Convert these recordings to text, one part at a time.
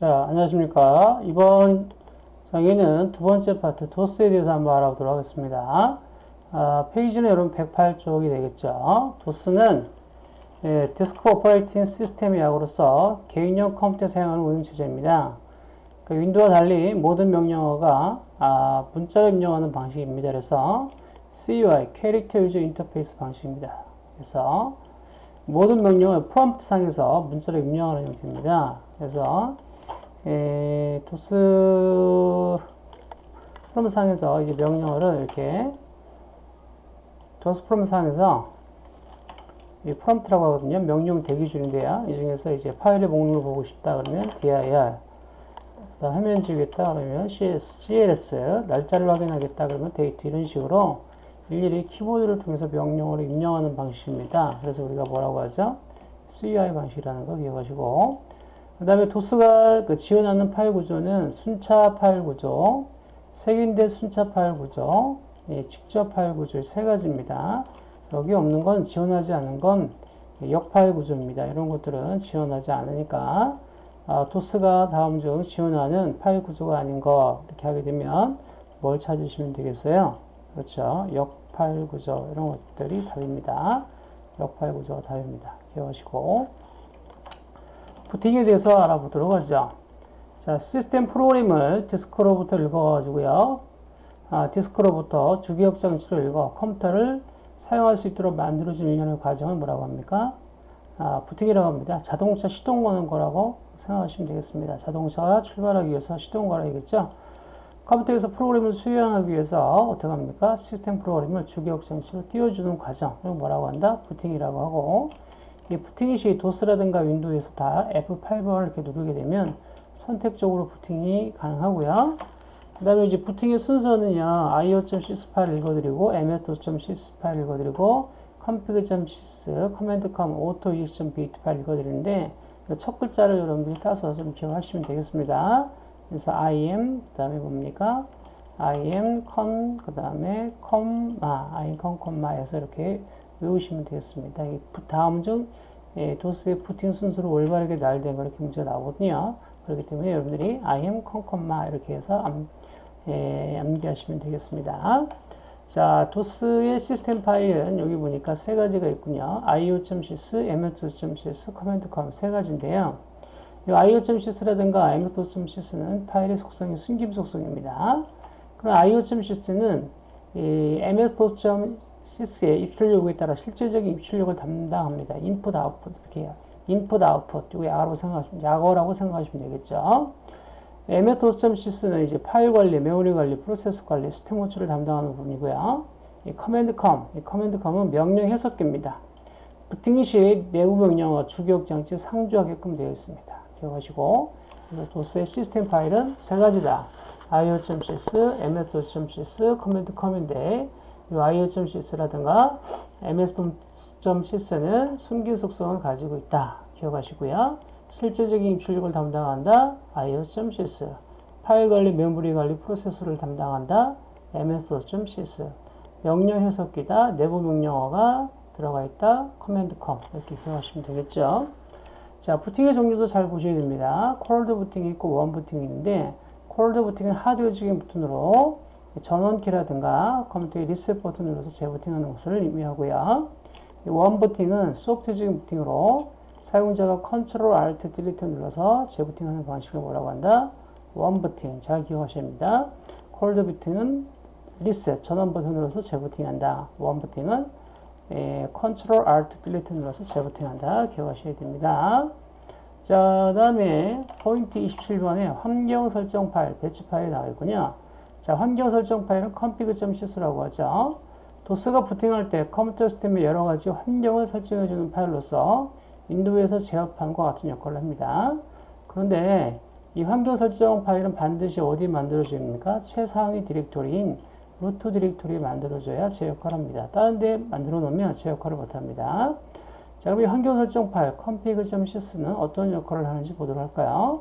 자, 안녕하십니까. 이번 강의는 두 번째 파트 도스에 대해서 한번 알아보도록 하겠습니다. 아, 페이지는 여러분 108쪽이 되겠죠. 도스는 예, Disk Operating System의 약으로서 개인용 컴퓨터 사용하는 운영체제입니다. 그 윈도우와 달리 모든 명령어가 아, 문자로 입력하는 방식입니다. 그래서 CUI, Character User Interface 방식입니다. 그래서 모든 명령을 프롬프트 상에서 문자로 입력하는 형태입니다. 그래서 에, 도스 프롬 상에서 이제 명령어를 이렇게 도스 프롬 상에서 이 프롬프트라고 하거든요. 명령 대기 중인데요. 이 중에서 이제 파일의 목록을 보고 싶다 그러면 dir 그다음 화면 지우겠다 그러면 cs, cls 날짜를 확인하겠다 그러면 데이트 이런 식으로 일일이 키보드를 통해서 명령어를 입력하는 방식입니다. 그래서 우리가 뭐라고 하죠? CUI 방식이라는 거 기억하시고 그 다음에 도스가 그 지원하는 파일 구조는 순차 파일 구조, 색인대 순차 파일 구조, 예, 직접 파일 구조 세 가지입니다. 여기 없는 건 지원하지 않은 건 역파일 구조입니다. 이런 것들은 지원하지 않으니까 아, 도스가 다음 중 지원하는 파일 구조가 아닌 거 이렇게 하게 되면 뭘 찾으시면 되겠어요? 그렇죠. 역파일 구조 이런 것들이 답입니다. 역파일 구조가 답입니다. 기억하시고 부팅에 대해서 알아보도록 하죠. 자, 시스템 프로그램을 디스크로부터 읽어가지고요. 아, 디스크로부터 주기억 장치로 읽어 컴퓨터를 사용할 수 있도록 만들어주는 과정을 뭐라고 합니까? 아, 부팅이라고 합니다. 자동차 시동 거는 거라고 생각하시면 되겠습니다. 자동차가 출발하기 위해서 시동 걸어야겠죠? 컴퓨터에서 프로그램을 수행하기 위해서 어떻게 합니까? 시스템 프로그램을 주기억 장치로 띄워주는 과정. 이걸 뭐라고 한다? 부팅이라고 하고 이 부팅이 시 도스라든가 윈도우에서 다 F8번을 이렇게 누르게 되면 선택적으로 부팅이 가능하고요. 그 다음에 이제 부팅의 순서는요, io.sys 파일 읽어드리고, ms.sys 파일 읽어드리고, config.sys, command.com, auto.ex.bit 파일 읽어드리는데, 첫 글자를 여러분들이 따서 좀 기억하시면 되겠습니다. 그래서 im, 그 다음에 뭡니까? im, con, 그 다음에 comma, im, con, comma에서 이렇게 외우시면 되겠습니다. 이 다음 중 예, 도스의 부팅 순서로 올바르게 나열된 거 이렇게 문제가 나오거든요. 그렇기 때문에 여러분들이 im, con, comma 이렇게 해서 암, 예, 암기하시면 되겠습니다. 자, 도스의 시스템 파일은 여기 보니까 세 가지가 있군요. io.sys, ms.sys, command.com 세 가지인데요. 이 io.sys라든가 ms.sys는 파일의 속성이 숨김 속성입니다. 그럼 io.sys는 이 ms.sys의 입출 요구에 따라 실질적인 입출력을 담당합니다. 인풋, 아웃풋 이렇게. 인풋, 아웃풋 이거 약어라고 생각하시면 약어라고 생각하시면 되겠죠. ms.sys는 이제 파일 관리, 메모리 관리, 프로세스 관리, 시스템 호출을 담당하는 부분이고요. 이 command com, 이 command com은 명령 해석기입니다. 부팅이 시 내부 명령어 주기억 장치 상주하게끔 되어 있습니다. 기억하시고 그래서 도스의 시스템 파일은 세 가지다. io.sys, ms.sys, command com인데 이 io.sys라든가 ms.sys는 숨긴 속성을 가지고 있다. 기억하시고요. 실제적인 입출력을 담당한다. io.sys 파일 관리, 메모리 관리, 프로세서를 담당한다. ms.sys 명령 해석기다. 내부 명령어가 들어가 있다. command com 이렇게 기억하시면 되겠죠. 자, 부팅의 종류도 잘 보셔야 됩니다. cold 부팅이 있고 원 부팅이 있는데 cold 부팅은 하드웨어적인 버튼으로 전원키라든가 컴퓨터의 리셋 버튼을 눌러서 재부팅하는 것을 의미하고요. 원 부팅은 소프트웨어적인 부팅으로 사용자가 Control Alt Delete 눌러서 재부팅하는 방식을 뭐라고 한다? 원 부팅. 잘 기억하셔야 합니다. cold 부팅은 리셋 전원 버튼 눌러서 재부팅한다. 원 부팅은 Control Alt Delete 눌러서 재부팅한다. 기억하셔야 됩니다. 자, 다음에 포인트 27번에 환경 설정 파일, 배치 파일이 나와 있군요. 자, 환경 설정 파일은 config.sys라고 하죠. 도스가 부팅할 때 컴퓨터 시스템의 여러 가지 환경을 설정해 주는 파일로서 윈도우에서 제어판과 같은 역할을 합니다. 그런데 이 환경 설정 파일은 반드시 어디 만들어집니까? 최상위 디렉토리인 루트 디렉토리에 만들어져야 제 역할을 합니다. 다른 데 만들어 놓으면 제 역할을 못합니다. 자, 그럼 이 환경 설정 파일 config.sys는 어떤 역할을 하는지 보도록 할까요?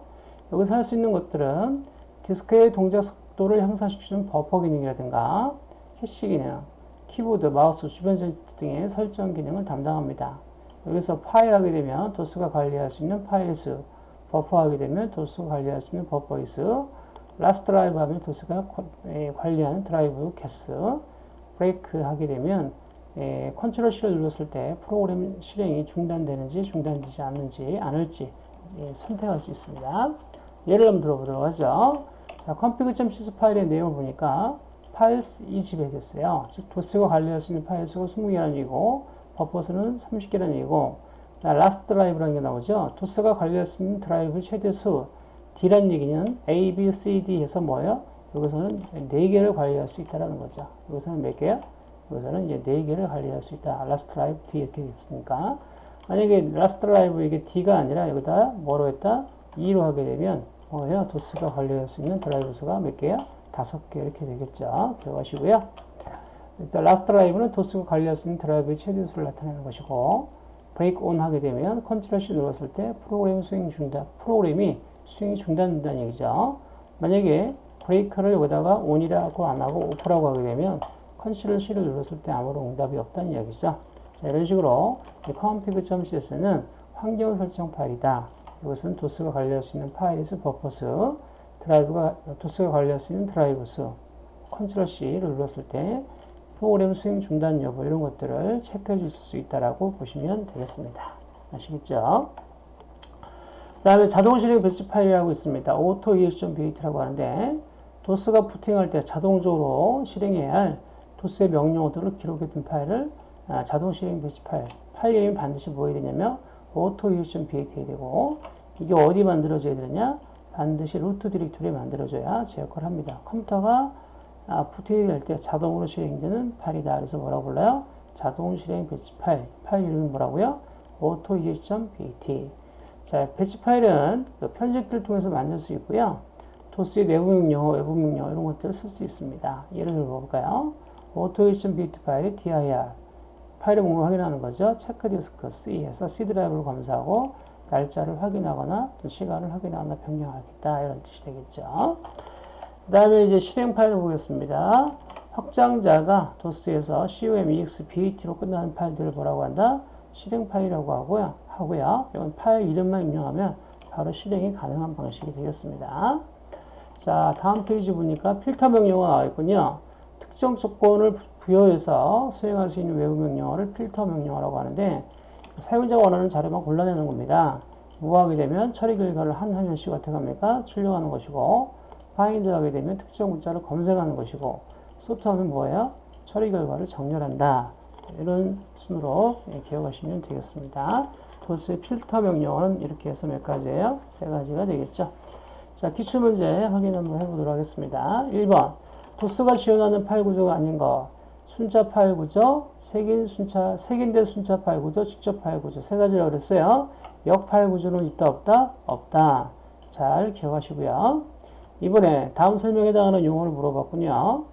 여기서 할 수 있는 것들은 디스크의 동작 속도를 향상시키는 버퍼 기능이라든가 캐시 기능, 키보드, 마우스, 주변 장치 등의 설정 기능을 담당합니다. 여기서 파일 하게 되면 도스가 관리할 수 있는 파일 수, 버퍼 하게 되면 도스가 관리할 수 있는 버퍼의 수, last drive 하면 도스가 예, 관리하는 드라이브 개수, 브레이크 하게 되면 예, Control C를 눌렀을 때 프로그램 실행이 중단되는지 중단되지 않는지 않을지 예, 선택할 수 있습니다. 예를 한번 들어보도록 하죠. 자, config.sys 파일의 내용을 보니까 파일 20에 됐어요. 즉 도스가 관리할 수 있는 파일 수가 20개라는 얘기고 버퍼 수는 30개라는 얘기고 last drive라는 게 나오죠. 도스가 관리할 수 있는 드라이브 최대 수 D란 얘기는 A, B, C, D 해서 뭐예요? 여기서는 4개를 관리할 수 있다는 거죠. 여기서는 몇 개야? 여기서는 이제 4개를 관리할 수 있다. last drive D 이렇게 됐으니까 만약에 last drive 이게 D가 아니라 여기다 뭐로 했다? E로 하게 되면 뭐예요? 도스가 관리할 수 있는 드라이브 수가 몇 개야? 다섯 개 이렇게 되겠죠. 기억하시고요. 일단 last drive는 도스가 관리할 수 있는 드라이브의 최대 수를 나타내는 것이고 break on 하게 되면 Control C 눌렀을 때 프로그램 수행 중단, 프로그램이 수행이 중단된다는 얘기죠. 만약에 break를 여기다가 on이라고 안 하고 off라고 하게 되면 Control C를 눌렀을 때 아무런 응답이 없다는 이야기죠. 자, 이런 식으로 config.sys는 환경 설정 파일이다. 이것은 도스가 관리할 수 있는 파일 수 버퍼 수, 드라이브가 도스가 관리할 수 있는 드라이브 수, Control C를 눌렀을 때 프로그램 수행 중단 여부 이런 것들을 체크해 주실 수 있다라고 보시면 되겠습니다. 아시겠죠? 그 다음에 자동 실행 배치 파일이라고 있습니다. autoexec.bat라고 하는데 도스가 부팅할 때 자동적으로 실행해야 할 도스의 명령어들을 기록해둔 파일을 아, 자동 실행 배치 파일 파일 이름이 반드시 뭐 해야 되냐면 autoexec.bat 해야 되고 이게 어디 만들어져야 되느냐 반드시 루트 디렉토리에 만들어져야 제 역할을 합니다. 컴퓨터가 아, 부팅이 될때 자동으로 실행되는 파일이다. 그래서 뭐라고 불러요? 자동 실행 배치 파일. 파일 이름이 뭐라고요? autoexec.bat. 자, 배치 파일은 그 편집기를 통해서 만들 수 있고요. 도스의 내부 명령어, 외부 명령어 이런 것들을 쓸 수 있습니다. 예를 들어 볼까요? autoexec.bat 파일이 dir. 파일의 목록을 확인하는 거죠. check disk C에서 C 드라이브를 검사하고 날짜를 확인하거나 또 시간을 확인하거나 변경하겠다. 이런 뜻이 되겠죠. 그 다음에 이제 실행 파일을 보겠습니다. 확장자가 도스에서 com, exe, bat로 끝나는 파일들을 뭐라고 한다? 실행 파일이라고 하고요. 하고요. 이건 파일 이름만 입력하면 바로 실행이 가능한 방식이 되겠습니다. 자, 다음 페이지 보니까 필터 명령어가 나와 있군요. 특정 조건을 부여해서 수행할 수 있는 외부 명령어를 필터 명령어라고 하는데 사용자가 원하는 자료만 골라내는 겁니다. 무하게 되면 처리 결과를 한 화면씩 어떻게 합니까? 출력하는 것이고 find 하게 되면 특정 문자를 검색하는 것이고 sort하면 뭐예요? 처리 결과를 정렬한다. 이런 순으로 기억하시면 되겠습니다. 도스의 필터 명령어는 이렇게 해서 몇 가지예요? 세 가지가 되겠죠. 자, 기출문제 확인 한번 해보도록 하겠습니다. 1번. 도스가 지원하는 파일 구조가 아닌 것. 순차 파일 구조, 색인 순차, 색인된 순차 파일 구조, 직접 파일 구조. 세 가지라고 그랬어요. 역 파일 구조는 있다, 없다? 없다. 잘 기억하시고요. 이번에 다음 설명에 해당하는 용어를 물어봤군요.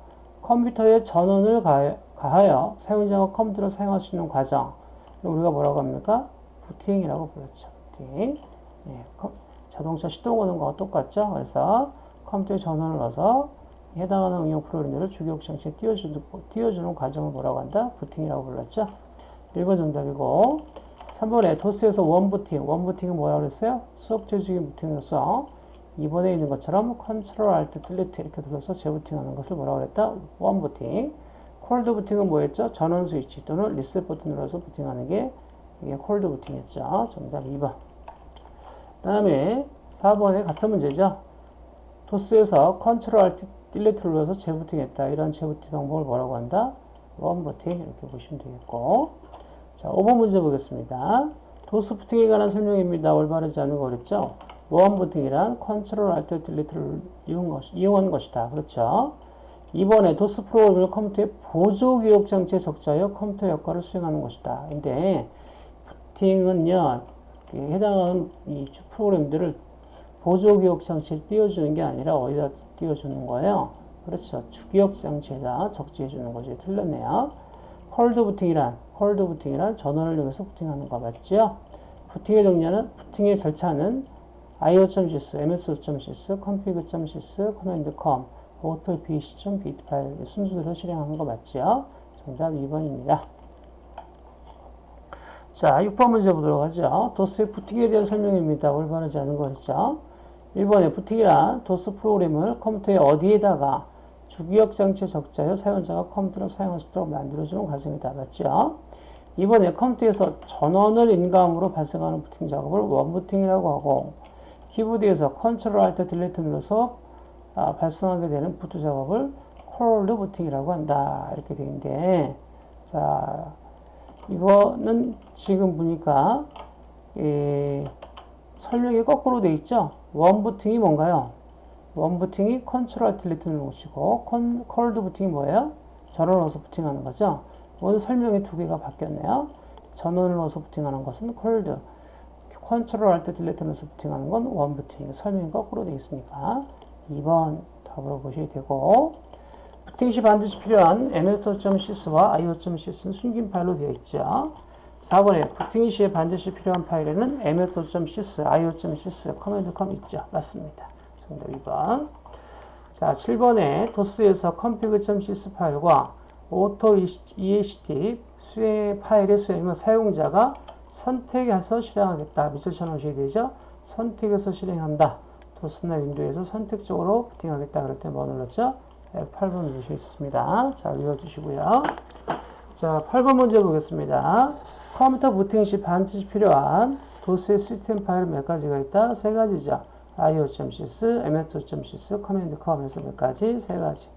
컴퓨터에 전원을 가하여 사용자가 컴퓨터를 사용할 수 있는 과정. 우리가 뭐라고 합니까? 부팅이라고 불렀죠. 부팅. 예, 자동차 시동 거는 거와 똑같죠. 그래서 컴퓨터에 전원을 넣어서 해당하는 응용 프로그램들을 주기억 장치에 띄워주는, 띄워주는 과정을 뭐라고 한다? 부팅이라고 불렀죠. 1번 정답이고 3번에 도스에서 원부팅. 원부팅은 뭐라고 그랬어요? 소프트적인 부팅이어서 2번에 있는 것처럼 control alt delete 이렇게 눌러서 재부팅하는 것을 뭐라고 그랬다? warm 부팅. cold 부팅은 뭐였죠? 전원 스위치 또는 리셋 버튼 눌러서 부팅하는 게 이게 cold 부팅이었죠. 정답 2번. 다음에 4번에 같은 문제죠. 도스에서 control alt delete를 눌러서 재부팅했다. 이런 재부팅 방법을 뭐라고 한다? 원부팅 이렇게 보시면 되겠고 자 5번 문제 보겠습니다. 도스 부팅에 관한 설명입니다. 올바르지 않은 거 그랬죠? warm 부팅이란 control alt 것, 이용한 것이다. 그렇죠? 2번에 도스 프로그램을 컴퓨터의 보조 기억 장치에 적재하여 컴퓨터 역할을 수행하는 것이다. 근데 부팅은요 해당하는 이 프로그램들을 보조 기억 장치에 띄워주는 게 아니라 어디다 띄워주는 거예요? 그렇죠. 주기억 장치에다 적재해 주는 거죠. 틀렸네요. 콜드 부팅이란 콜드 부팅이란 전원을 이용해서 부팅하는 거 맞죠? 부팅의 종류는 부팅의 절차는 io.sys, ms.sys, config.sys, command.com, auto.bc.bit 파일 순서대로 실행하는 거 맞죠? 정답 2번입니다. 자, 6번 문제 보도록 하죠. 도스의 부팅에 대한 설명입니다. 올바르지 않은 거였죠. 1번에 부팅이란 도스 프로그램을 컴퓨터의 어디에다가 주기억 장치 적재하여 사용자가 컴퓨터를 사용할 수 있도록 만들어주는 과정이다. 맞죠? 2번에 컴퓨터에서 전원을 인가함으로 발생하는 부팅 작업을 원부팅이라고 하고 키보드에서 control alt delete 눌러서 아, 발생하게 되는 부트 작업을 cold 부팅이라고 한다. 이렇게 되어 있는데 자 이거는 지금 보니까 이 설명이 거꾸로 돼 있죠. 원 부팅이 뭔가요? warm 부팅이 control alt delete 누르시고 cold 부팅이 뭐예요? 전원을 넣어서 부팅하는 거죠. 오늘 설명이 두 개가 바뀌었네요. 전원을 넣어서 부팅하는 것은 cold, control alt delete 눌러서 부팅하는 건 원 부팅. 설명이 거꾸로 되어 있으니까 2번 답으로 보셔야 되고 부팅 시 반드시 필요한 ms.sys와 io.sys는 숨긴 파일로 되어 있죠. 4번에 부팅 시에 반드시 필요한 파일에는 ms.sys, io.sys, command com 있죠. 맞습니다. 정답 2번. 자, 7번에 도스에서 config.sys 파일과 autoexec 수행 파일의 수행은 사용자가 선택해서 실행하겠다. 밑줄 쳐놓으셔야 되죠. 선택해서 실행한다. 도스나 윈도우에서 선택적으로 부팅하겠다. 그럴 때 뭐 눌렀죠? 8번 누르시겠습니다. 자, 읽어주시고요. 자, 8번 문제 보겠습니다. 컴퓨터 부팅 시 반드시 필요한 도스의 시스템 파일 몇 가지가 있다? 세 가지죠. io.sys, ms.sys, command com에서 몇 가지? 세 가지.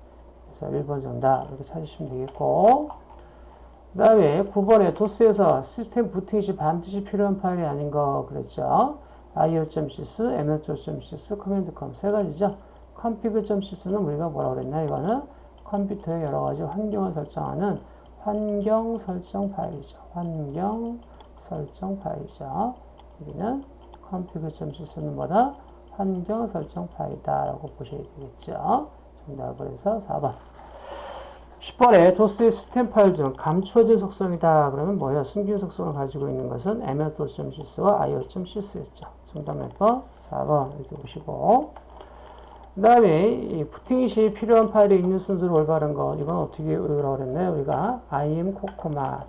그래서 1번 정답 이렇게 찾으시면 되겠고 그 다음에 9번에 도스에서 시스템 부팅 시 반드시 필요한 파일이 아닌 거 그랬죠. io.sys, ms.sys, command com 세 가지죠. config.sys는 우리가 뭐라고 그랬나 이거는 컴퓨터의 여러 가지 환경을 설정하는 환경 설정 파일이죠. 환경 설정 파일이죠. 여기는 config.sys는 뭐다? 환경 설정 파일이다 라고 보셔야 되겠죠. 정답을 해서 4번. 10번에 도스의 시스템 파일 중 감추어진 속성이다. 그러면 뭐예요? 숨긴 속성을 가지고 있는 것은 ms.sys와 io.sys였죠. 정답 몇 번? 4번 이렇게 보시고 그 다음에 이 부팅 시 필요한 파일의 있는 순서를 올바른 거 이건 어떻게 외우라고 그랬나요? 우리가 im 코코마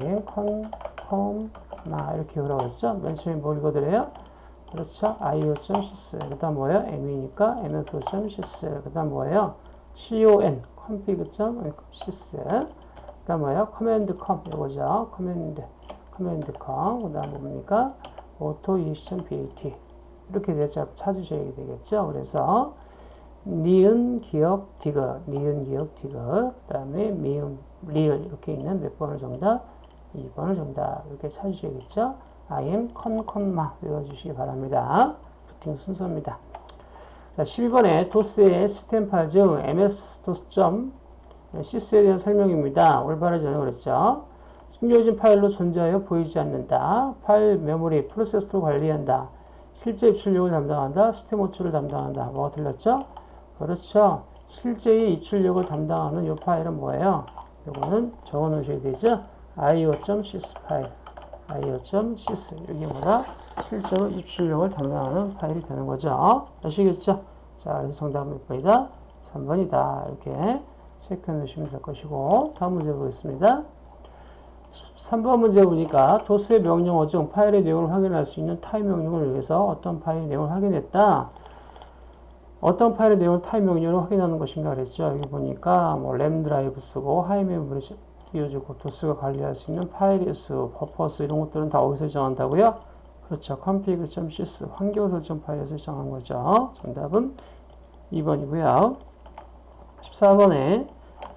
im 콘콤마 이렇게 외우라고 했죠? 맨 처음에 뭘 읽어드려요? 그렇죠? io.sys 그 다음 뭐예요? m이니까 ms.sys 그 다음 뭐예요? con config.sys 그 다음 뭐예요? command com 이거죠? command command com 그 다음 뭡니까? auto e.bat 이렇게 대자 찾으셔야 되겠죠? 그래서 니은 기억 디귿 니은 기억 디귿 그 다음에 미음 리을 이렇게 있는 몇 번을 정답? 2번을 정답 이렇게 찾으셔야겠죠? I am 컨컨마 외워주시기 바랍니다. 부팅 순서입니다. 자, 12번에 도스의 파일 중 ms-dos.sys에 대한 설명입니다. 올바르지 않은 그랬죠. 숨겨진 파일로 존재하여 보이지 않는다. 파일 메모리 프로세스로 관리한다. 실제 입출력을 담당한다. 시스템 호출을 담당한다. 뭐가 틀렸죠? 그렇죠. 실제의 입출력을 담당하는 이 파일은 뭐예요? 이거는 적어 놓으셔야 되죠. io.sys 파일. io.sys 뭐다? 실제로 입출력을 담당하는 파일이 되는 거죠. 아시겠죠? 자, 그래서 정답은 몇 번이다? 3번이다. 이렇게 체크해 놓으시면 될 것이고 다음 문제 보겠습니다. 3번 문제 보니까 도스의 명령어 중 파일의 내용을 확인할 수 있는 타입 명령을 위해서 어떤 파일의 내용을 확인했다. 어떤 파일의 내용을 타입 명령으로 확인하는 것인가 그랬죠. 여기 보니까 뭐 램 드라이브 쓰고 high 메모리 띄워주고 도스가 관리할 수 있는 파일의 수, buffers 이런 것들은 다 어디서 정한다고요? 그렇죠. config.sys 환경 설정 파일에서 정한 거죠. 정답은 2번이고요. 14번에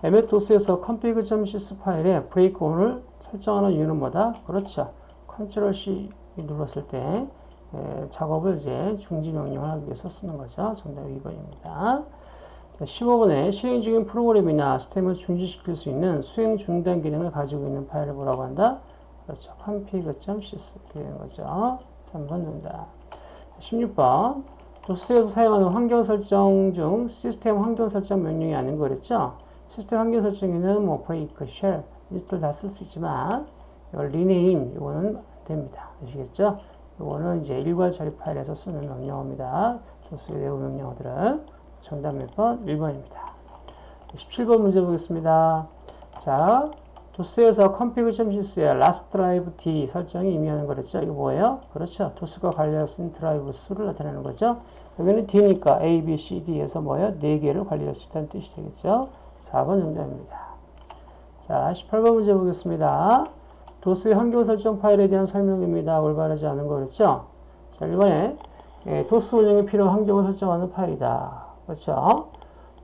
MS-DOS에서 config.sys 파일에 break on을 설정하는 이유는 뭐다? 그렇죠. control C 눌렀을 때 에, 작업을 이제 중지 명령을 하기 위해서 쓰는 거죠. 정답 2번입니다. 15번에 실행 중인 프로그램이나 시스템을 중지시킬 수 있는 수행 중단 기능을 가지고 있는 파일을 뭐라고 한다? 그렇죠. config.sys 되는 거죠. 3번 정답. 16번 도스에서 사용하는 환경 설정 중 시스템 환경 설정 명령이 아닌 거 그랬죠? 시스템 환경 설정에는 뭐 shell 이 것들 다 쓸 수 있지만 이걸 rename 이거는 안 됩니다. 아시겠죠? 이거는 이제 일괄 처리 파일에서 쓰는 명령어입니다. 도스의 내부 명령어들은 정답 몇 번? 1번입니다. 17번 문제 보겠습니다. 자, 도스에서 config.cs의 last drive d 설정이 의미하는 거랬죠. 이거 뭐예요? 그렇죠. 도스가 관리할 수 있는 드라이브 수를 나타내는 거죠. 여기는 d니까 a, b, c, d에서 뭐예요? 4개를 관리할 수 있다는 뜻이 되겠죠. 4번 정답입니다. 자, 18번 문제 보겠습니다. 도스의 환경 설정 파일에 대한 설명입니다. 올바르지 않은 거 그랬죠? 자, 2번에 예, 도스 운영에 필요한 환경을 설정하는 파일이다. 그렇죠?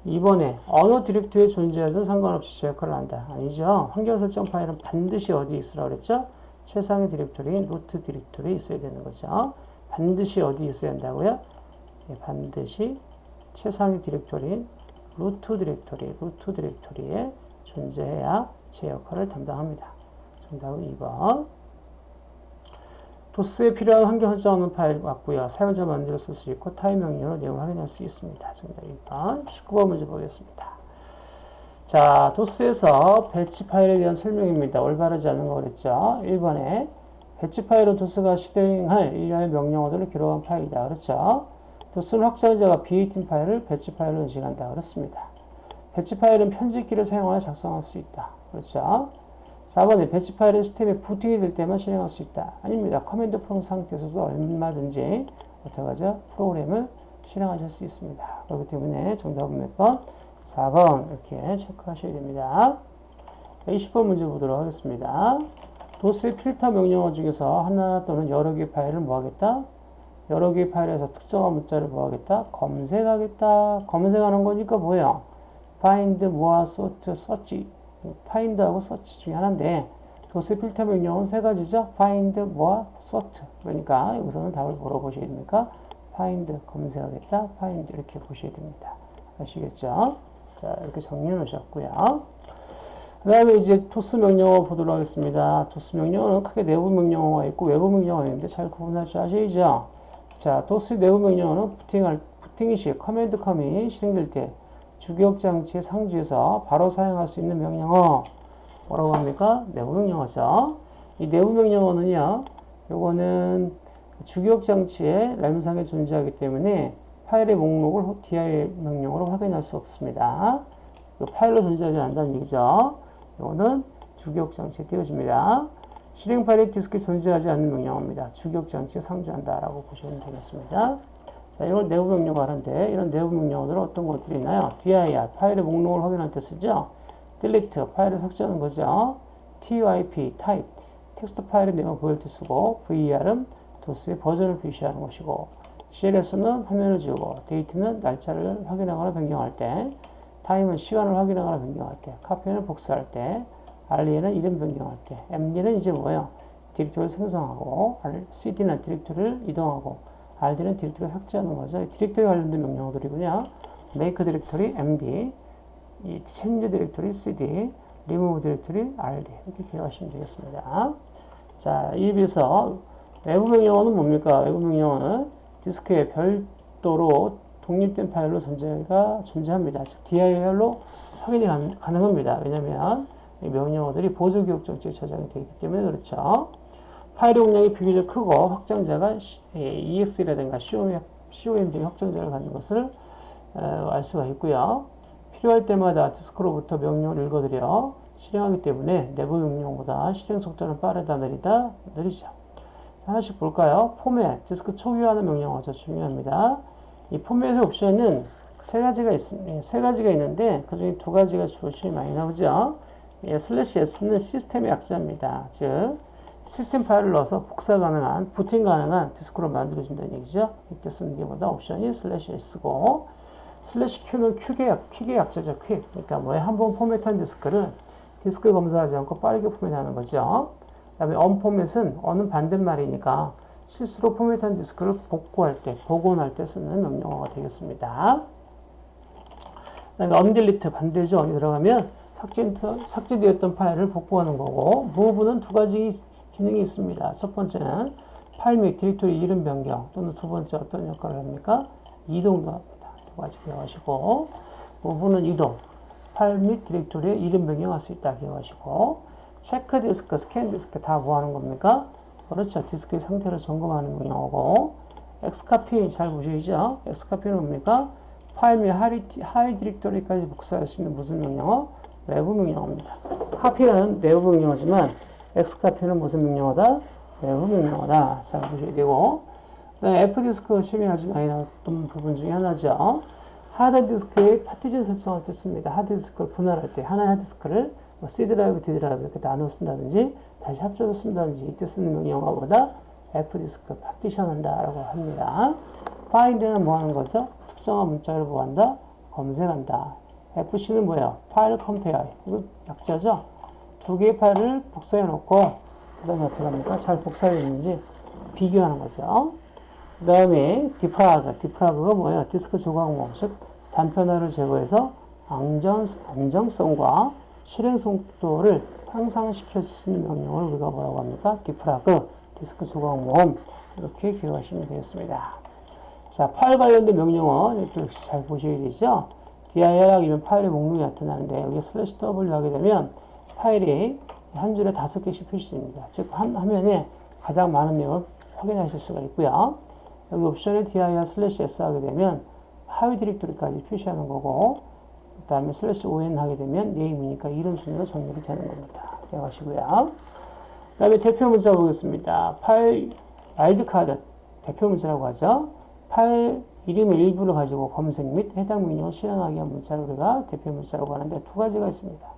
이번에 어느 디렉토리에 존재하든 상관없이 제 역할을 한다. 아니죠. 환경 설정 파일은 반드시 어디 있으라 그랬죠? 최상위 디렉토리인 루트 디렉토리에 있어야 되는 거죠. 반드시 어디 있어야 한다고요? 예, 반드시 최상위 디렉토리인 루트 디렉토리, 루트 디렉토리에 존재해야 제 역할을 담당합니다. 정답은 2번. 도스에 필요한 환경 설정하는 파일 맞고요. 사용자 만들어 쓸 수 있고 타입 명령으로 내용 확인할 수 있습니다. 정답 2번. 19번 문제 보겠습니다. 자, 도스에서 배치 파일에 대한 설명입니다. 올바르지 않은 거 그랬죠? 1번에 배치 파일은 도스가 실행할 일련의 명령어들을 기록한 파일이다. 그렇죠? 도스는 확장자가 BAT인 파일을 배치 파일로 인식한다. 그렇습니다. 배치 파일은 편집기를 사용하여 작성할 수 있다. 그렇죠? 4번에 배치 파일은 시스템에 부팅이 될 때만 실행할 수 있다. 아닙니다. command prompt 상태에서도 얼마든지 어떻게 하죠? 프로그램을 실행하실 수 있습니다. 그렇기 때문에 정답은 몇 번? 4번 이렇게 체크하셔야 됩니다. 20번 문제 보도록 하겠습니다. 도스의 필터 명령어 중에서 하나 또는 여러 개의 파일을 뭐하겠다? 여러 개의 파일에서 특정한 문자를 뭐하겠다? 검색하겠다. 검색하는 거니까 뭐예요? Find, more, sort, search find하고 search 중에 하나인데 도스 필터 명령은 세 가지죠. find, more, sort. 그러니까 여기서는 답을 뭐로 보셔야 됩니까? find, 검색하겠다. find 이렇게 보셔야 됩니다. 아시겠죠? 자, 이렇게 정리해 놓으셨고요. 그 다음에 이제 도스 명령어 보도록 하겠습니다. 도스 명령어는 크게 내부 명령어가 있고 외부 명령어가 있는데 잘 구분할 줄 아시죠? 자, 도스 내부 명령어는 부팅할, 부팅이 시, command com이 실행될 때 주기억 장치의 상주에서 바로 사용할 수 있는 명령어 뭐라고 합니까? 내부 명령어죠. 이 내부 명령어는요. 요거는 주기억 장치에 램상에 존재하기 때문에 파일의 목록을 dir 명령으로 확인할 수 없습니다. 파일로 존재하지 않는다는 얘기죠. 이거는 주기억 장치에 띄워집니다. 실행 파일이 디스크에 존재하지 않는 명령어입니다. 주기억 장치에 상주한다라고 보시면 되겠습니다. 자, 이걸 내부 명령어 하는데 이런 내부 명령어들은 어떤 것들이 있나요? dir 파일의 목록을 확인할 때 쓰죠. delete 파일을 삭제하는 거죠. typ type 텍스트 파일의 내용을 보일 때 쓰고 vr은 도스의 버전을 표시하는 것이고 cls는 화면을 지우고 date는 날짜를 확인하거나 변경할 때 time은 시간을 확인하거나 변경할 때 copy는 복사할 때 re는 이름 변경할 때 md는 이제 뭐예요? 디렉토리를 생성하고 cd는 디렉토리를 이동하고 RD는 디렉토리 삭제하는 거죠. 디렉토리 관련된 명령어들이군요. make 디렉토리 md, 이 change 디렉토리 cd, remove 디렉토리 rd 이렇게 기억하시면 되겠습니다. 자, 이에 비해서 외부 명령어는 뭡니까? 외부 명령어는 디스크에 별도로 독립된 파일로 존재가 존재합니다. 즉 DIR로 확인이 가능합니다. 왜냐하면 명령어들이 보조 기억 정지에 저장이 되기 때문에 그렇죠. 파일의 용량이 비교적 크고 확장자가 EX라든가 COM 등의 확장자를 갖는 것을 알 수가 있고요. 필요할 때마다 디스크로부터 명령을 읽어드려 실행하기 때문에 내부 명령보다 실행 속도는 빠르다 느리다 느리죠. 하나씩 볼까요? 포맷, 디스크 초기화하는 명령어 저 중요합니다. 이 포맷의 옵션은 세 가지가 있, 세 가지가 있는데 그 중에 두 가지가 주로 많이 나오죠. 예, 슬래시 S는 시스템의 약자입니다. 즉 시스템 파일을 넣어서 복사 가능한, 부팅 가능한 디스크로 만들어준다는 얘기죠. 이때 쓰는 게 바로 옵션이 슬래시 S고, 슬래시 Q는 quick의, 약, quick의 약자죠, quick. 그러니까 뭐에 한번 포맷한 디스크를 디스크 검사하지 않고 빠르게 포맷하는 거죠. 그 다음에 un포맷은 un은 반대말이니까 실수로 포맷한 디스크를 복구할 때, 복원할 때 쓰는 명령어가 되겠습니다. 그 다음에 undelete 반대죠. un이 들어가면 삭제, 삭제되었던 파일을 복구하는 거고, move는 두 가지 기능이 있습니다. 첫 번째는 파일 및 디렉토리 이름 변경 또는 두 번째 어떤 역할을 합니까? 이동도 합니다. 두 가지 기억하시고 move는 이동 파일 및 디렉토리에 이름 변경할 수 있다 기억하시고 check disk, scan disk 다 뭐 하는 겁니까? 그렇죠. 디스크의 상태를 점검하는 명령어고 xcopy 잘 보시죠? xcopy는 뭡니까? 파일 및 하위, 하위 디렉토리까지 복사할 수 있는 무슨 명령어? 외부 명령어입니다. copy는 내부 명령어지만 xcopy는 무슨 명령어다? 외부 명령어다. 잘 보셔야 되고 fdisk 시험에 아주 많이 나왔던 부분 중에 하나죠. 하드디스크의 파티션 설정을 뜻합니다. 하드디스크를 분할할 때 하나의 하드디스크를 뭐 C 드라이브, D 드라이브 이렇게 나눠 쓴다든지 다시 합쳐서 쓴다든지 이때 쓰는 명령어 바로 fdisk 파티션 한다라고 합니다. find는 뭐 하는 거죠? 특정한 문자를 뭐 한다? 검색한다. FC는 뭐예요? file compare. 이거 약자죠? 두 개의 파일을 복사해 놓고 그 다음에 어떻게 합니까? 잘 복사되어 있는지 비교하는 거죠. 그 다음에 defrag, defrag가 뭐예요? 디스크 조각모, 즉 단편화를 제거해서 안정, 안정성과 실행 속도를 향상시킬 수 있는 명령을 우리가 뭐라고 합니까? defrag, 디스크 조각 모음 이렇게 기억하시면 되겠습니다. 자, 파일 관련된 명령어 이렇게 잘 보셔야 되죠? dir 이런 파일의 목록이 나타나는데 여기 슬래시 w 하게 되면 파일이 한 줄에 다섯 개씩 표시됩니다. 즉, 한 화면에 가장 많은 내용을 확인하실 수가 있고요. 여기 옵션에 dir 슬래시 s 하게 되면 하위 디렉토리까지 표시하는 거고 그 다음에 슬래시 on 하게 되면 name이니까 이름 순으로 정렬이 되는 겁니다. 기억하시고요. 그 다음에 대표 문자 보겠습니다. 파일 wildcard 대표 문자라고 하죠. 파일 이름의 일부를 가지고 검색 및 해당 명령을 실행하기 위한 문자를 우리가 대표 문자라고 하는데 두 가지가 있습니다.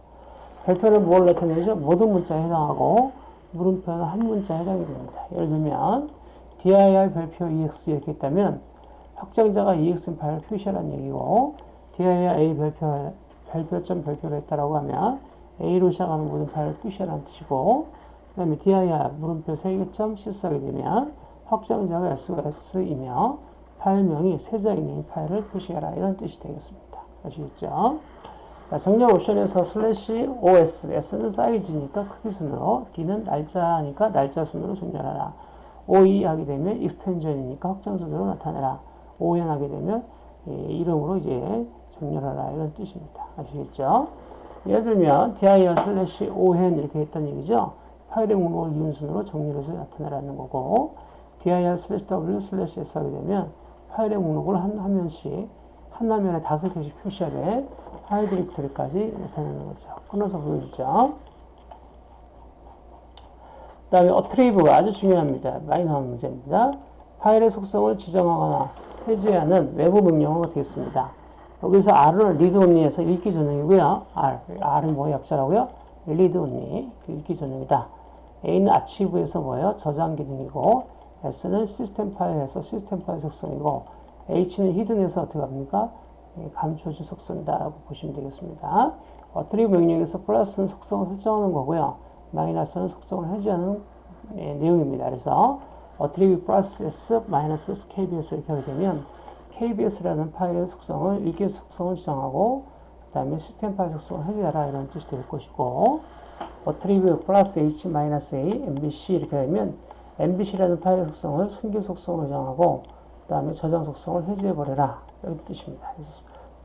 별표는 뭘 나타내죠? 모든 문자에 해당하고 물음표는 한 문자에 해당이 됩니다. 예를 들면 dir 별표 ex 이렇게 있다면 확장자가 ex 파일을 표시하라는 얘기고 dir a 별표 별표점 별표로 했다라고 하면 a로 시작하는 모든 파일을 표시하라는 뜻이고 그 다음에 dir 물음표 3개점 실수하게 되면 확장자가 s가 s이며 파일명이 있는 파일을 표시하라 이런 뜻이 되겠습니다. 아시겠죠? 자, 정렬 옵션에서 슬래시 os, s는 사이즈니까 크기 순으로, d는 날짜니까 날짜 순으로 정렬하라. OE 하게 되면 extension이니까 확장 순으로 나타내라. ON 하게 되면 예, 이름으로 이제 정렬하라 이런 뜻입니다. 아시겠죠? 예를 들면 dir 슬래시 on 이렇게 했던 얘기죠. 파일의 목록을 이름 순으로 정렬해서 나타내라는 거고 dir 슬래시 w 슬래시 s 하게 되면 파일의 목록을 한 화면씩 한 화면에 다섯 개씩 표시하 게 파일 디렉토리까지 나타내는 거죠. 끊어서 보여주죠. 그 다음에 어트리브가 아주 중요합니다. 나오는 문제입니다. 파일의 속성을 지정하거나 해제하는 외부 명령어가 되겠습니다. 여기서 R은 read only에서 읽기 전용이고요. R, R은 뭐 약자라고요? read only, 읽기 전용이다. A는 archive에서 뭐예요? 저장 기능이고 S는 시스템 파일에서 시스템 파일 속성이고 H는 hidden에서 어떻게 합니까? 감춰진 속성이다라고 보시면 되겠습니다. attrib 명령에서 플러스는 속성을 설정하는 거고요. 마이너스는 속성을 해제하는 예, 내용입니다. 그래서 attrib 플러스 s 마이너스 s kbs 이렇게 하게 되면 kbs라는 파일의 속성을 읽기 속성을 지정하고 그 다음에 시스템 파일 속성을 해제하라 이런 뜻이 될 것이고 어트리브 플러스 h 마이너스 a mbc 이렇게 되면 mbc라는 파일의 속성을 숨기 속성으로 정하고 그 다음에 저장 속성을 해제해버려라 이런 뜻입니다.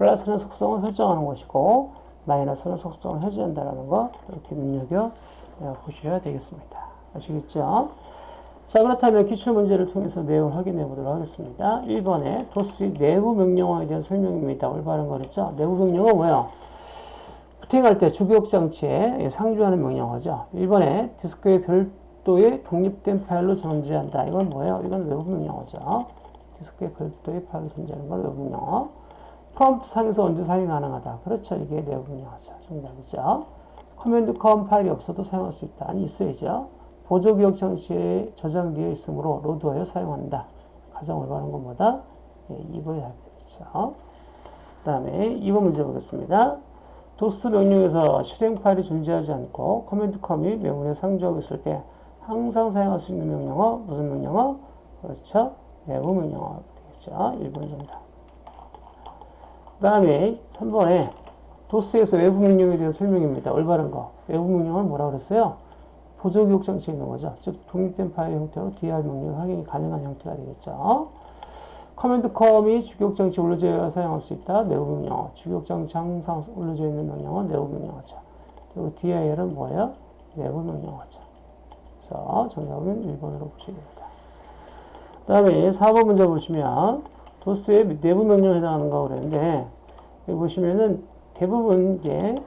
플러스는 속성을 설정하는 것이고 마이너스는 속성을 해제한다는 거 이렇게 눈여겨 보셔야 되겠습니다. 아시겠죠? 자 그렇다면 기출문제를 통해서 내용을 확인해 보도록 하겠습니다. 1번에 도스 내부 명령어에 대한 설명입니다. 올바른 거랬죠? 내부 명령어 뭐예요? 부팅할 때 주기억 장치에 상주하는 명령어죠. 1번에 디스크의 별도의 독립된 파일로 존재한다. 이건 뭐예요? 이건 외부 명령어죠. 디스크의 별도의 파일로 존재하는 건 외부 명령어. 프롬프트 상에서 언제 사용이 가능하다. 그렇죠. 이게 내부 명령어죠. 정답이죠. command com 파일이 없어도 사용할 수 있다. 아니 있어야죠. 보조 기억 장치에 저장되어 있으므로 로드하여 사용한다. 가장 올바른 건 뭐다? 예, 2번이 답이 되겠죠. 그 다음에 2번 문제 보겠습니다. 도스 명령에서 실행 파일이 존재하지 않고 command com이 메모리에 상주하고 있을 때 항상 사용할 수 있는 명령어 무슨 명령어? 그렇죠. 내부 명령어 되겠죠. 1번 정답. 그 다음에 3번에 도스에서 외부 명령에 대한 설명입니다. 올바른 거. 외부 명령은 뭐라 그랬어요? 보조 기억 장치에 있는 거죠. 즉 독립된 파일 형태로 DIR 명령 확인이 가능한 형태가 되겠죠. command com이 주기억 장치 올려져야 사용할 수 있다. 내부 명령어. 주기억 장치 항상 올려져 있는 명령어 내부 명령어죠. 그리고 DIR은 뭐예요? 내부 명령어죠. 그래서 정답은 1번으로 보시면 됩니다. 그 다음에 4번 문제 보시면 도스의 내부 명령에 해당하는 거 그랬는데 여기 보시면은 대부분 이게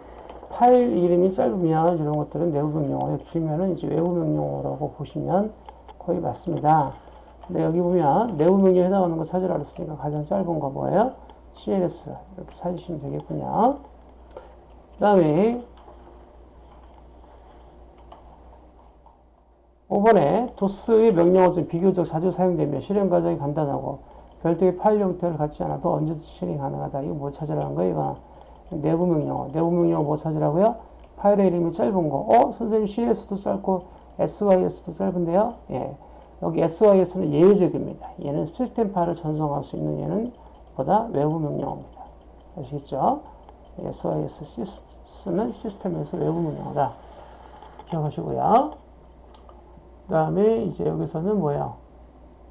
파일 이름이 짧으면 이런 것들은 내부 명령어예요. 길면은 이제 외부 명령어라고 보시면 거의 맞습니다. 근데 여기 보면 내부 명령에 해당하는 거 찾으라 그랬으니까 가장 짧은 거 뭐예요? CLS 이렇게 찾으시면 되겠군요. 그 다음에 5번에 도스의 명령어 중 비교적 자주 사용되며 실행 과정이 간단하고 별도의 파일 형태를 갖지 않아도 언제든 실행 가능하다. 이거 뭐 찾으라는 거예요? 이거 내부 명령어. 내부 명령어 뭐 찾으라고요? 파일의 이름이 짧은 거. 어? 선생님 CS도 짧고 SYS도 짧은데요? 예. 여기 SYS는 예외적입니다. 얘는 시스템 파일을 전송할 수 있는 얘는 보다 외부 명령어입니다. 아시겠죠? SYS 시스는 시스템에서 외부 명령어다. 기억하시고요. 그 다음에 이제 여기서는 뭐예요?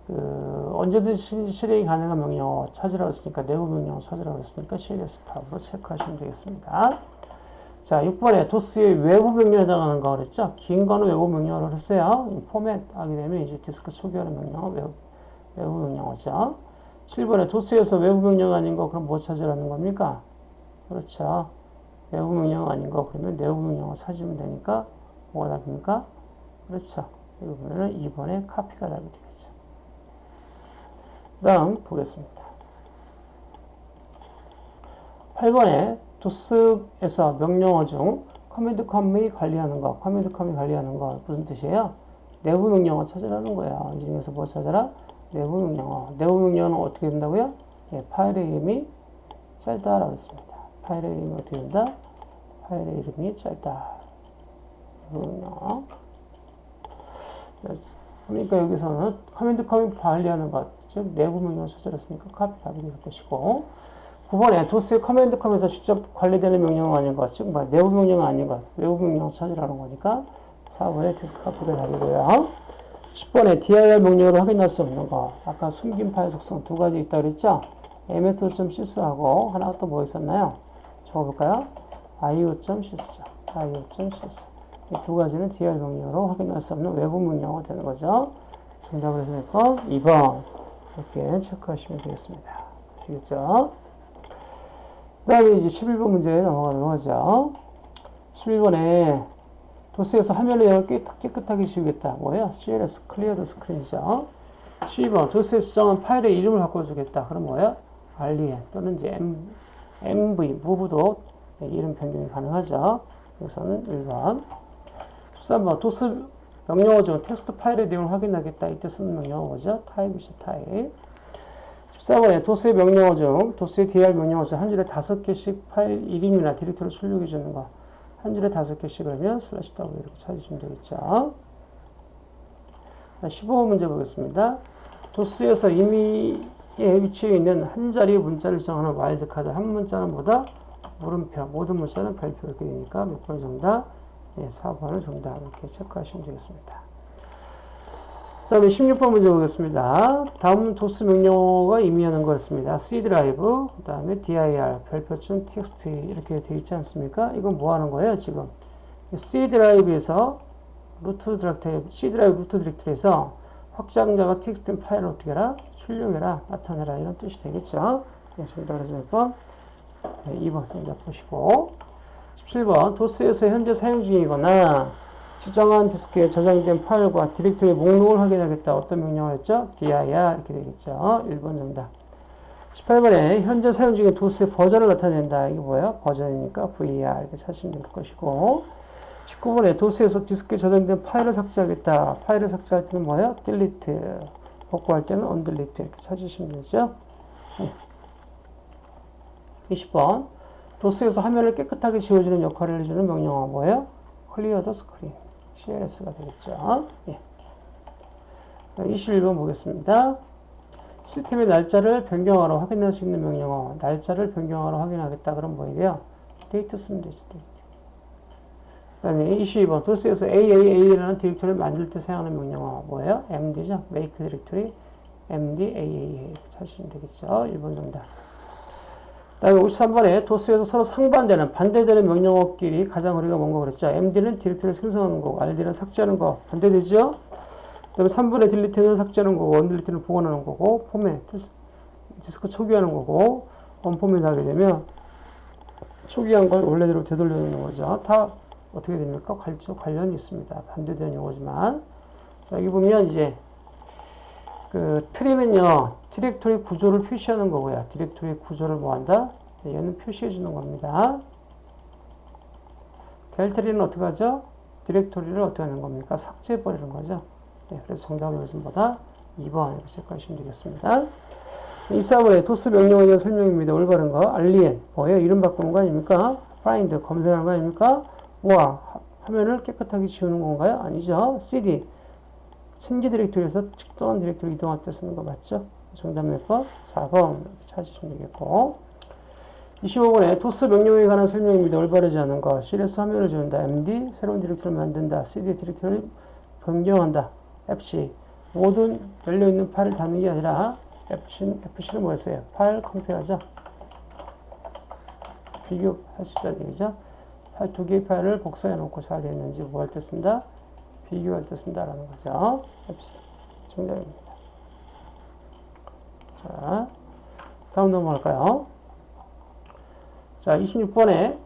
그 언제든지 실행이 가능한 명령어 찾으라고 했으니까 내부 명령어 찾으라고 했으니까 CLS 탑으로 체크하시면 되겠습니다. 자, 6번에 도스의 외부 명령에 해당하는 거 그랬죠? 긴 거는 외부 명령어를 했어요. 포맷 하게 되면 이제 디스크 초기화하는 명령어 외부, 외부 명령어죠. 7번에 도스에서 외부 명령 아닌 거 그럼 뭐 찾으라는 겁니까? 그렇죠. 외부 명령 아닌 거 그러면 내부 명령어 찾으면 되니까 뭐가 답입니까? 그렇죠. 이거 보면은 2번에 카피가 답이 되겠죠. 그 다음 보겠습니다. 8번에 도스에서 명령어 중 command com이 관리하는 거, command com이 관리하는 거 무슨 뜻이에요? 내부 명령어 찾으라는 거야. 이 중에서 뭐 찾아라? 내부 명령어. 내부 명령어는 어떻게 된다고요? 예, 파일의 이름이 짧다라고 했습니다. 파일의 이름이 어떻게 된다? 파일의 이름이 짧다. 내부 명령어. 그러니까 여기서는 command com이 관리하는 것, 즉 내부 명령어 찾아랐으니까 카피 답이 될 것이고 9번에 도스의 command com에서 직접 관리되는 명령어 아닌 것, 즉 뭐, 내부 명령어 아닌 것, 외부 명령어 찾으라는 거니까 4번에 diskcopy가 답이고요. 10번에 dir 명령으로 확인할 수 없는 거, 아까 숨긴 파일 속성 두 가지 있다 그랬죠? ms.sys하고 하나 또 뭐 있었나요? 적어볼까요? io.sys. 이 두 가지는 dir 명령으로 확인할 수 없는 외부 명령어가 되는 거죠. 정답을 해서 냈고 2번 이렇게 체크하시면 되겠습니다. 아시겠죠? 그 다음에 이제 11번 문제 넘어가도록 하죠. 11번에 도스에서 화면을 깨끗하게 지우겠다. 뭐예요? CLS clear the screen이죠. 12번 도스에 수정한 파일의 이름을 바꿔주겠다. 그럼 뭐예요? REN 또는 이제 M, MV, move도 이름 변경이 가능하죠. 여기서는 1번. 13번 도스 명령어 중 텍스트 파일의 내용을 확인하겠다. 이때 쓰는 명령어 뭐죠? type이죠. type. 14번에 도스의 명령어 중 도스의 DIR 명령어 중 한 줄에 다섯 개씩 파일 이름이나 디렉터리를 출력해 주는 거. 한 줄에 다섯 개씩 그러면 슬래시 W 이렇게 찾으시면 되겠죠. 15번 문제 보겠습니다. 도스에서 이미 위치해 있는 한 자리 문자를 정하는 와일드카드 한 문자는 뭐다? 물음표, 모든 문자는 별표 이렇게 되니까 몇 번 정답? 예, 4번을 정답 이렇게 체크하시면 되겠습니다. 그 다음에 16번 문제 보겠습니다. 다음 도스 명령어가 의미하는 거였습니다. C 드라이브, 그 다음에 dir, 별표 점 txt 이렇게 되어 있지 않습니까? 이건 뭐 하는 거예요, 지금? C 드라이브에서 루트 디렉터리, C 드라이브 루트 디렉터리에서 확장자가 txt 파일을 어떻게 해라? 출력해라, 나타내라 이런 뜻이 되겠죠? 네, 정답 그래서 몇 번? 네, 2번 정답 보시고 17번 도스에서 현재 사용 중이거나 지정한 디스크에 저장된 파일과 디렉토리 목록을 확인하겠다. 어떤 명령어였죠? dir 이렇게 되겠죠. 1번 정답. 18번에 현재 사용 중인 도스의 버전을 나타낸다. 이게 뭐예요? 버전이니까 ver 이렇게 찾으시면 될 것이고 19번에 도스에서 디스크에 저장된 파일을 삭제하겠다. 파일을 삭제할 때는 뭐예요? delete. 복구할 때는 undelete 이렇게 찾으시면 되죠. 20번 도스에서 화면을 깨끗하게 지워주는 역할을 해주는 명령어 뭐예요? clear the screen. CLS가 되겠죠. 예. 21번 보겠습니다. 시스템의 날짜를 변경하러 확인할 수 있는 명령어. 날짜를 변경하러 확인하겠다. 그럼 뭐예요? 데이트 쓰면 되지. 데이트. 그 다음에 22번. 도스에서 AAA라는 디렉토리를 만들 때 사용하는 명령어. 뭐예요? MD죠. make 디렉토리. MD AAA. 찾으시면 되겠죠. 1번 정답. 다음에 23번에 도스에서 서로 상반되는 반대되는 명령어끼리 가장 거리가 먼 거 그랬죠. MD는 디렉터리를 생성하는 거고 RD는 삭제하는 거 반대되죠. 그 다음에 3번에 delete는 삭제하는 거고 undelete는 복원하는 거고 포맷 디스크 초기화하는 거고 unformat 하게 되면 초기화한 걸 원래대로 되돌려 놓는 거죠. 다 어떻게 됩니까? 관- 관련이 있습니다. 반대되는 용어지만. 자, 여기 보면 이제 그 tree는요, 디렉토리 구조를 표시하는 거고요. 디렉토리 구조를 뭐 한다? 네, 얘는 표시해 주는 겁니다. deltree는 어떻게 하죠? 디렉토리를 어떻게 하는 겁니까? 삭제해 버리는 거죠. 네, 그래서 정답은 여기서보다 2번 이렇게 체크하시면 되겠습니다. 24번에 도스 명령에 대한 설명입니다. 올바른 거. REN. 뭐예요? 이름 바꾸는 거 아닙니까? find. 검색하는 거 아닙니까? ver. 화면을 깨끗하게 지우는 건가요? 아니죠. cd. change 디렉토리에서 특정한 디렉토리 이동할 때 쓰는 거 맞죠? 정답 몇 번? 4번. 이렇게 찾으시면 되겠고. 25번에 도스 명령에 관한 설명입니다. 올바르지 않은 거. CLS 화면을 지운다. MD. 새로운 디렉토리를 만든다. CD 디렉토리를 변경한다. FC. 모든 열려있는 파일을 닫는 게 아니라 FC, FC는 뭐였어요? file compare죠. 비교할 수 있다는 얘기죠. 두 개의 파일을 복사해 놓고 잘 되어 있는지 뭐 할 때 쓴다? 비교할 때 쓴다라는 거죠. 정답입니다. 자, 다음 넘어갈까요? 자, 26번에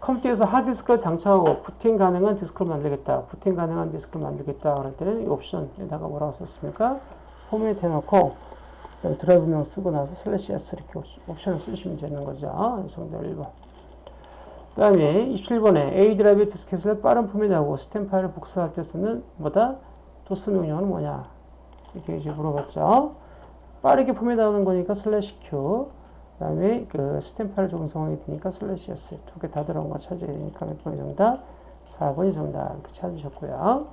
컴퓨터에서 하드디스크를 장착하고 부팅 가능한 디스크를 만들겠다. 부팅 가능한 디스크를 만들겠다. 그럴 때는 이 옵션에다가 뭐라고 썼습니까? 포맷 해 놓고 드라이브명 쓰고 나서 슬래시 S 이렇게 옵션을 쓰시면 되는 거죠. 정답 1번. 그 다음에 27번에 A 드라이브 디스켓을 빠른 포맷하고 시스템 파일을 복사할 때 쓰는 뭐다? 도스 명령은 뭐냐? 이렇게 이제 물어봤죠. 빠르게 포맷하는 거니까 슬래시 Q. 그 다음에 그 시스템 파일 전송하게 되니까 슬래시 S. 두 개 다 들어간 거 찾아야 되니까 몇 번이 정답? 4번이 정답. 이렇게 찾으셨고요.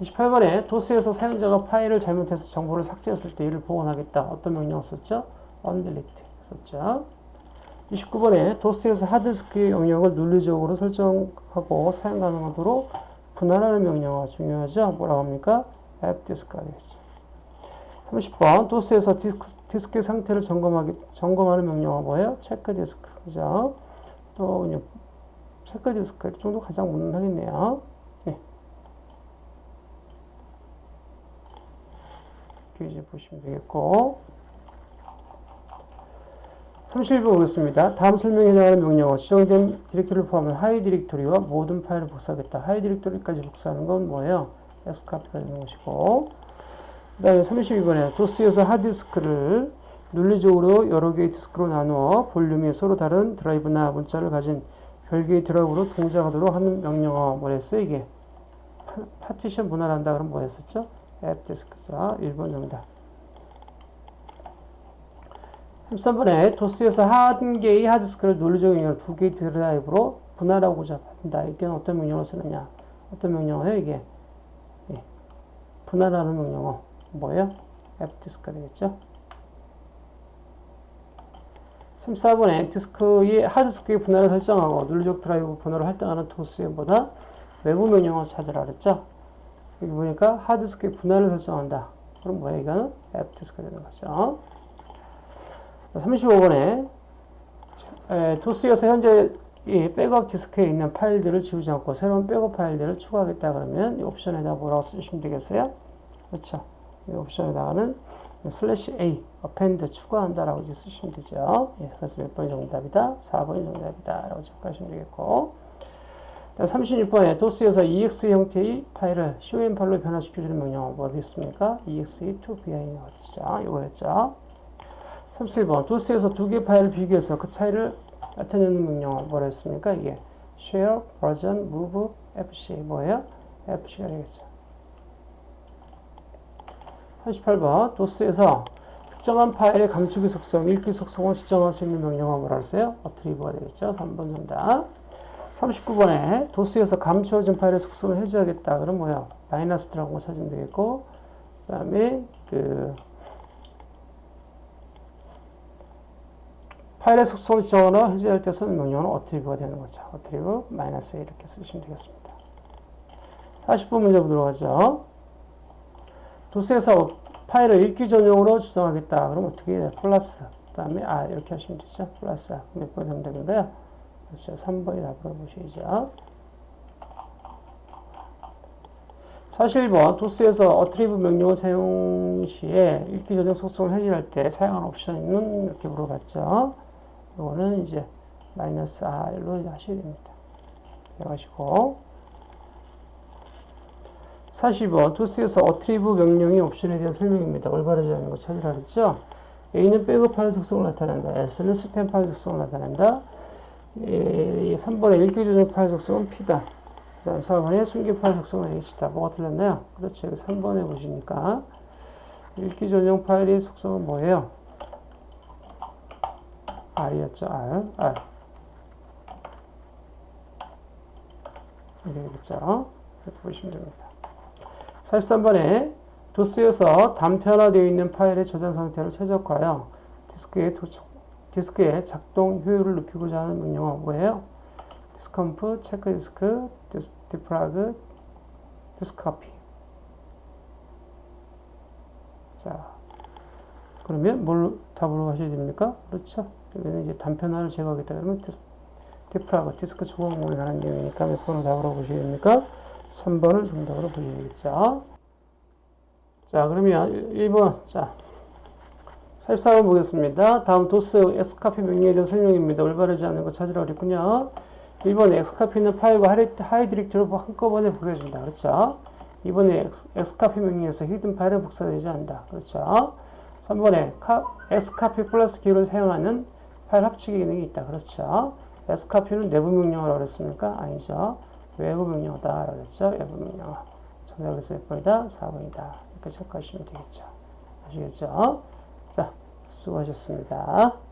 28번에 도스에서 사용자가 파일을 잘못해서 정보를 삭제했을 때 이를 복원하겠다. 어떤 명령 썼죠? undelete 썼죠. 29번에 도스에서 하드디스크의 영역을 논리적으로 설정하고 사용 가능하도록 분할하는 명령어가 중요하죠. 뭐라고 합니까? fdisk가 되겠죠. 30번 도스에서 디스크, 디스크 의 상태를 점검하기, 점검하는 명령어가 뭐예요? 체크 디스크 그죠? 또 그냥 체크 디스크 이 정도 가장 무난하겠네요. 네. 이제 보시면 되겠고 31번 보겠습니다. 다음 설명에 해당하는 명령어 지정된 디렉토리를 포함한 하위 디렉토리와 모든 파일을 복사하겠다. 하위 디렉토리까지 복사하는 건 뭐예요? xcopy가 되는 것이고 그 다음에 32번에 도스에서 하드디스크를 논리적으로 여러 개의 디스크로 나누어 볼륨이 서로 다른 드라이브나 문자를 가진 별개의 드라이브로 동작하도록 하는 명령어 뭐랬어요 이게? 파티션 분할한다 그럼 뭐였었죠? 앱 디스크죠. 1번 정답. 13번에 도스에서 한 개의 하드디스크를 논리적인 영역을 두 개의 드라이브로 분할하고자 한다. 이게 어떤 명령어 쓰느냐? 어떤 명령어예요 이게? 예. 분할하는 명령어. 뭐예요? 앱 디스크가 되겠죠? 34번에 디스크의 하드디스크의 분할을 설정하고 논리적 드라이브 분할을 할당하는 도스보다 외부 명령어 찾으라 그랬죠? 여기 보니까 하드디스크의 분할을 설정한다. 그럼 뭐야 이거는 fdisk가 되는 거죠. 35번에 도스에서 현재 이 백업 디스크에 있는 파일들을 지우지 않고 새로운 백업 파일들을 추가하겠다 그러면 이 옵션에다 뭐라고 쓰시면 되겠어요? 그렇죠. 이 옵션에다가는 슬래시 A, append 추가한다라고 쓰시면 되죠. 예, 그래서 몇 번이 정답이다? 4번이 정답이다. 라고 체크하시면 되겠고. 36번에 도스에서 exe 형태의 파일을 com 파일로 변화시켜주는 명령어 뭐겠습니까? exe to bin 어디죠? 이거였죠. 37번 도스에서 두 개의 파일을 비교해서 그 차이를 나타내는 명령어 뭐라 했습니까? 이게 share, version, move, fc 뭐예요? fc가 되겠죠. 38번 도스에서 특정한 파일의 감추기 속성, 읽기 속성을 지정할 수 있는 명령어 뭐라 했어요? 어트리브가 되겠죠. 3번 정답. 39번에 도스에서 감추어진 파일의 속성을 해제하겠다. 그럼 뭐야? 마이너스 들어간 거 찾으면 되겠고 그 다음에 그 파일의 속성을 지정하거나 해제할 때 쓰는 명령어는 어트리브가 되는 거죠. 어트리브 마이너스 이렇게 쓰시면 되겠습니다. 40번 문제 보도록 하죠. 도스에서 파일을 읽기 전용으로 지정하겠다. 그럼 어떻게 해요? 플러스. 그 다음에 아 이렇게 하시면 되죠. 플러스. 몇번 정답인가요? 그렇죠. 3번이 답으로 보시죠. 41번 도스에서 어트리브 명령을 사용 시에 읽기 전용 속성을 해제할 때 사용하는 옵션은 이렇게 물어봤죠. 이거는 이제 마이너스 R로 하셔야 됩니다. 기억하시고 45. 도스에서 attrib 명령이 옵션에 대한 설명입니다. 올바르지 않은 거 찾으라 그랬죠? A는 백업 파일 속성을 나타낸다. S는 시스템 파일 속성을 나타낸다. 예, 3번의 읽기 전용 파일 속성은 P다. 그 다음 4번의 숨긴 파일 속성은 H다. 뭐가 틀렸나요? 그렇죠. 여기 3번에 보시니까 읽기 전용 파일의 속성은 뭐예요? R이었죠. R. R. 이렇게 되겠죠. 이렇게 보시면 됩니다. 43번에 도스에서 단편화되어 있는 파일의 저장 상태를 최적화하여 디스크의, 도착, 디스크의 작동 효율을 높이고자 하는 명령어 뭐예요? diskcomp, 체크디스크, 디스, defrag, diskcopy. 자, 그러면 뭘 답으로 하셔야 됩니까? 그렇죠. 여기는 이제 단편화를 제거하겠다 그러면 디스, defrag, 디스크 조각에 관한 내용이니까 몇 번을 답으로 보셔야 됩니까? 3번을 정답으로 보셔야 되겠죠. 자, 그러면 1번, 자, 44번 보겠습니다. 다음 도스 xcopy 명령에 대한 설명입니다. 올바르지 않은 거 찾으라 그랬군요. 1번 xcopy는 파일과 하위 디렉터리를 한꺼번에 복사해준다. 그렇죠? 2번에 xcopy 명령에서 hidden 파일은 복사되지 않는다. 그렇죠? 3번에 xcopy 플러스 기호를 사용하는 파일 합치기 기능이 있다. 그렇죠? xcopy는 내부 명령어라고 그랬습니까? 아니죠. 외부 명령어다. 그랬죠? 외부 명령어. 정답에서 몇 번이다? 4번이다. 이렇게 체크하시면 되겠죠. 아시겠죠? 자, 수고하셨습니다.